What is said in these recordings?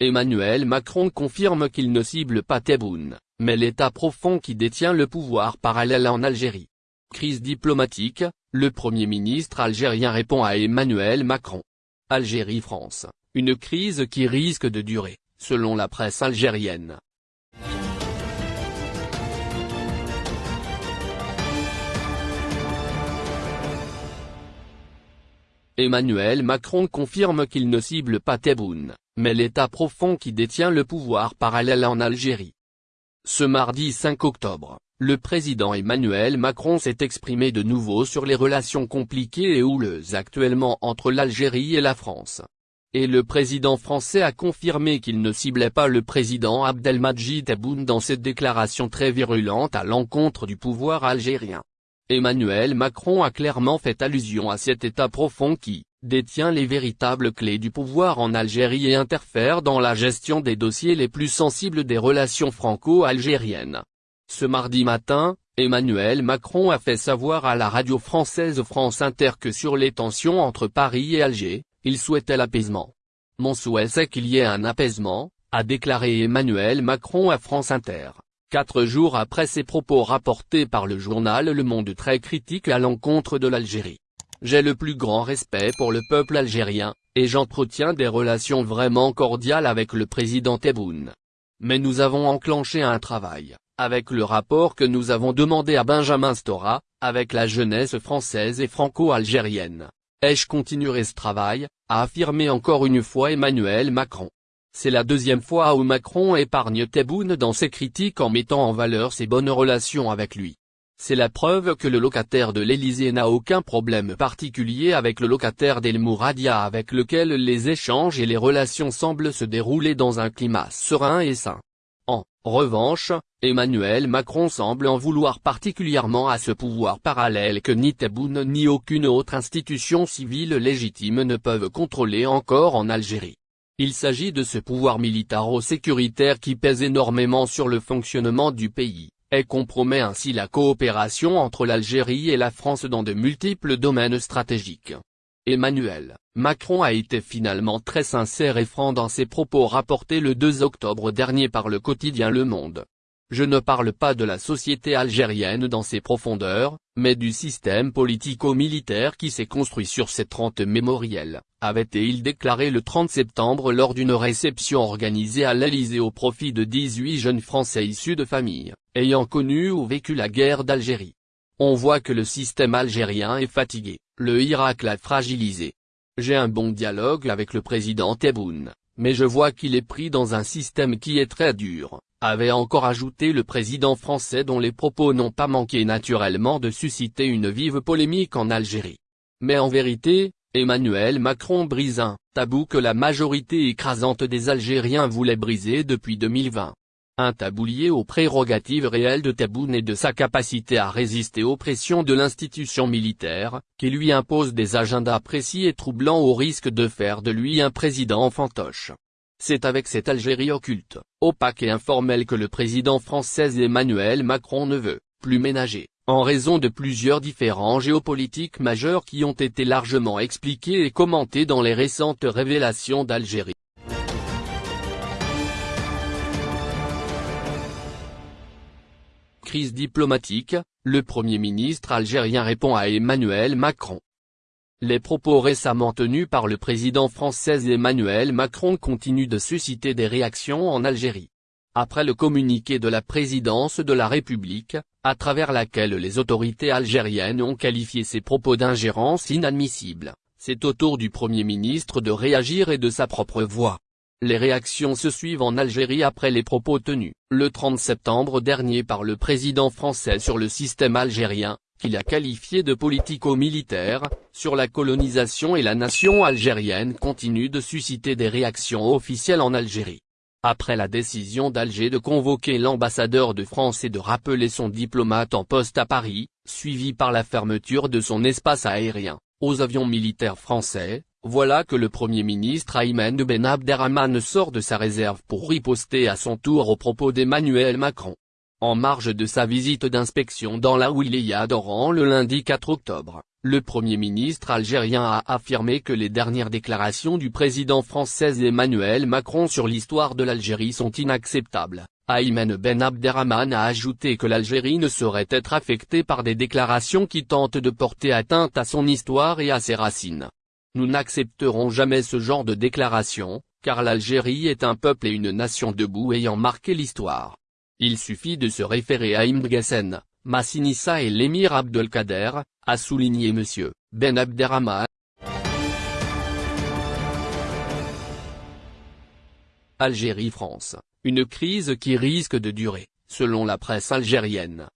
Emmanuel Macron confirme qu'il ne cible pas Tebboune, mais l'État profond qui détient le pouvoir parallèle en Algérie. Crise diplomatique, le Premier ministre algérien répond à Emmanuel Macron. Algérie-France, une crise qui risque de durer, selon la presse algérienne. Emmanuel Macron confirme qu'il ne cible pas Tebboune, mais l'État profond qui détient le pouvoir parallèle en Algérie. Ce mardi 5 octobre, le président Emmanuel Macron s'est exprimé de nouveau sur les relations compliquées et houleuses actuellement entre l'Algérie et la France. Et le président français a confirmé qu'il ne ciblait pas le président Abdelmadjid Tebboune dans cette déclaration très virulente à l'encontre du pouvoir algérien. Emmanuel Macron a clairement fait allusion à cet État profond qui, détient les véritables clés du pouvoir en Algérie et interfère dans la gestion des dossiers les plus sensibles des relations franco-algériennes. Ce mardi matin, Emmanuel Macron a fait savoir à la radio française France Inter que sur les tensions entre Paris et Alger, il souhaitait l'apaisement. Mon souhait c'est qu'il y ait un apaisement, a déclaré Emmanuel Macron à France Inter. Quatre jours après ses propos rapportés par le journal Le Monde très critique à l'encontre de l'Algérie. J'ai le plus grand respect pour le peuple algérien, et j'entretiens des relations vraiment cordiales avec le président Tebboune. Mais nous avons enclenché un travail, avec le rapport que nous avons demandé à Benjamin Stora, avec la jeunesse française et franco-algérienne. Et je continuerai ce travail, a affirmé encore une fois Emmanuel Macron. C'est la deuxième fois où Macron épargne Tebboune dans ses critiques en mettant en valeur ses bonnes relations avec lui. C'est la preuve que le locataire de l'Élysée n'a aucun problème particulier avec le locataire d'El Mouradia avec lequel les échanges et les relations semblent se dérouler dans un climat serein et sain. En revanche, Emmanuel Macron semble en vouloir particulièrement à ce pouvoir parallèle que ni Tebboune ni aucune autre institution civile légitime ne peuvent contrôler encore en Algérie. Il s'agit de ce pouvoir militaro-sécuritaire qui pèse énormément sur le fonctionnement du pays, et compromet ainsi la coopération entre l'Algérie et la France dans de multiples domaines stratégiques. Emmanuel Macron a été finalement très sincère et franc dans ses propos rapportés le 2 octobre dernier par le quotidien Le Monde. Je ne parle pas de la société algérienne dans ses profondeurs, mais du système politico-militaire qui s'est construit sur ces trente mémoriels, avait-il déclaré le 30 septembre lors d'une réception organisée à l'Elysée au profit de 18 jeunes Français issus de familles, ayant connu ou vécu la guerre d'Algérie. On voit que le système algérien est fatigué, le Irak l'a fragilisé. J'ai un bon dialogue avec le président Tebboune, mais je vois qu'il est pris dans un système qui est très dur, avait encore ajouté le président français dont les propos n'ont pas manqué naturellement de susciter une vive polémique en Algérie. Mais en vérité, Emmanuel Macron brise un tabou que la majorité écrasante des Algériens voulait briser depuis 2020. Un tabou lié aux prérogatives réelles de Tebboune et de sa capacité à résister aux pressions de l'institution militaire, qui lui impose des agendas précis et troublants au risque de faire de lui un président fantoche. C'est avec cette Algérie occulte, opaque et informelle que le président français Emmanuel Macron ne veut plus ménager, en raison de plusieurs différends géopolitiques majeurs qui ont été largement expliqués et commentés dans les récentes révélations d'Algérie. Crise diplomatique, le Premier ministre algérien répond à Emmanuel Macron. Les propos récemment tenus par le président français Emmanuel Macron continuent de susciter des réactions en Algérie. Après le communiqué de la présidence de la République, à travers laquelle les autorités algériennes ont qualifié ces propos d'ingérence inadmissible, c'est au tour du Premier ministre de réagir et de sa propre voix. Les réactions se suivent en Algérie après les propos tenus, le 30 septembre dernier par le président français sur le système algérien, qu'il a qualifié de politico-militaire, sur la colonisation et la nation algérienne continue de susciter des réactions officielles en Algérie. Après la décision d'Alger de convoquer l'ambassadeur de France et de rappeler son diplomate en poste à Paris, suivi par la fermeture de son espace aérien, aux avions militaires français, voilà que le Premier ministre Ayman Ben Abderrahman sort de sa réserve pour riposter à son tour aux propos d'Emmanuel Macron en marge de sa visite d'inspection dans la Wilaya d'Oran le lundi 4 octobre. Le Premier ministre algérien a affirmé que les dernières déclarations du président français Emmanuel Macron sur l'histoire de l'Algérie sont inacceptables. Ayman Ben Abderrahman a ajouté que l'Algérie ne saurait être affectée par des déclarations qui tentent de porter atteinte à son histoire et à ses racines. Nous n'accepterons jamais ce genre de déclaration, car l'Algérie est un peuple et une nation debout ayant marqué l'histoire. Il suffit de se référer à Imd Massinissa et l'émir Abdelkader, a souligné M. Ben Abderrahman. Algérie-France, une crise qui risque de durer, selon la presse algérienne.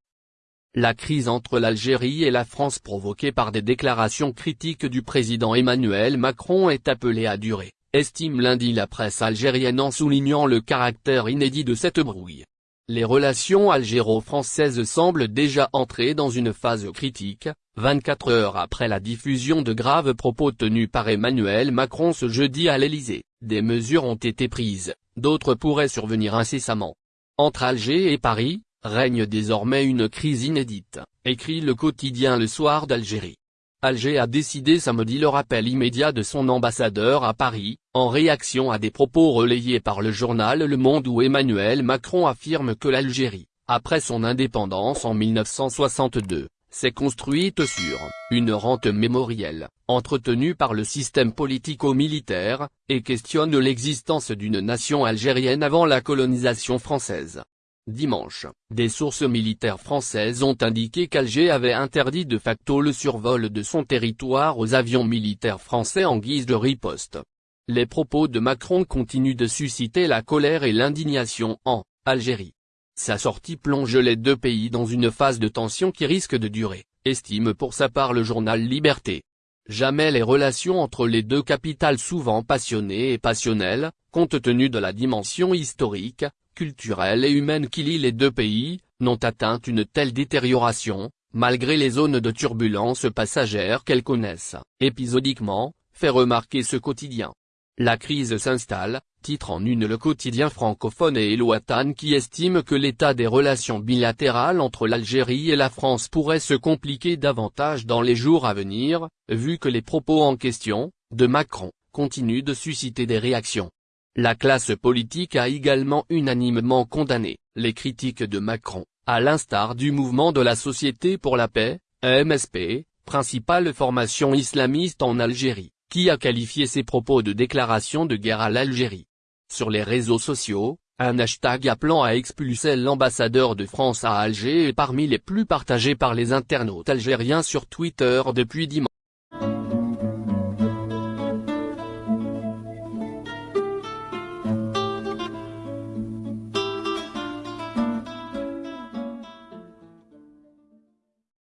La crise entre l'Algérie et la France provoquée par des déclarations critiques du président Emmanuel Macron est appelée à durer, estime lundi la presse algérienne en soulignant le caractère inédit de cette brouille. Les relations algéro-françaises semblent déjà entrer dans une phase critique, 24 heures après la diffusion de graves propos tenus par Emmanuel Macron ce jeudi à l'Élysée, des mesures ont été prises, d'autres pourraient survenir incessamment. Entre Alger et Paris, règne désormais une crise inédite, écrit le quotidien Le Soir d'Algérie. Alger a décidé samedi le rappel immédiat de son ambassadeur à Paris, en réaction à des propos relayés par le journal Le Monde où Emmanuel Macron affirme que l'Algérie, après son indépendance en 1962, s'est construite sur une rente mémorielle, entretenue par le système politico-militaire, et questionne l'existence d'une nation algérienne avant la colonisation française. Dimanche, des sources militaires françaises ont indiqué qu'Alger avait interdit de facto le survol de son territoire aux avions militaires français en guise de riposte. Les propos de Macron continuent de susciter la colère et l'indignation en Algérie. Sa sortie plonge les deux pays dans une phase de tension qui risque de durer, estime pour sa part le journal Liberté. Jamais les relations entre les deux capitales souvent passionnées et passionnelles, compte tenu de la dimension historique, culturelle et humaine qui lie les deux pays, n'ont atteint une telle détérioration, malgré les zones de turbulence passagères qu'elles connaissent, épisodiquement, fait remarquer ce quotidien. La crise s'installe, titre en une le quotidien francophone et Eloatan qui estime que l'état des relations bilatérales entre l'Algérie et la France pourrait se compliquer davantage dans les jours à venir, vu que les propos en question, de Macron, continuent de susciter des réactions. La classe politique a également unanimement condamné les critiques de Macron, à l'instar du mouvement de la Société pour la paix, MSP, principale formation islamiste en Algérie, qui a qualifié ses propos de déclaration de guerre à l'Algérie. Sur les réseaux sociaux, un hashtag appelant à expulser l'ambassadeur de France à Alger est parmi les plus partagés par les internautes algériens sur Twitter depuis dimanche.